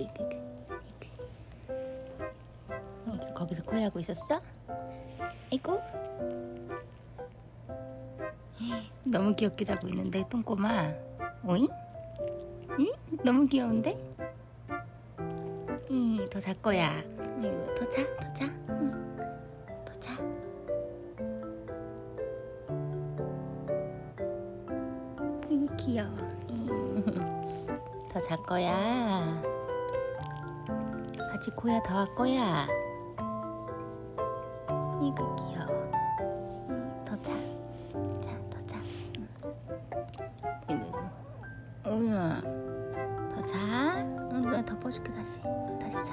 이그 이그 이그 거기서 코해하고 있었어? 아이고 너무 귀엽게 자고 있는데 똥꼬마 오잉? 응? 너무 귀여운데? 응, 더잘 거야 이거 더 자, 더 자. 더 자. 귀여워. 더잘 거야. 고야 더 할 거야 이거 귀여워 응, 더 자. 자, 더 자. 응. 이거, 이거. 오야, 더 자. 응, 내가 덮어줄게, 다시. 다시 자.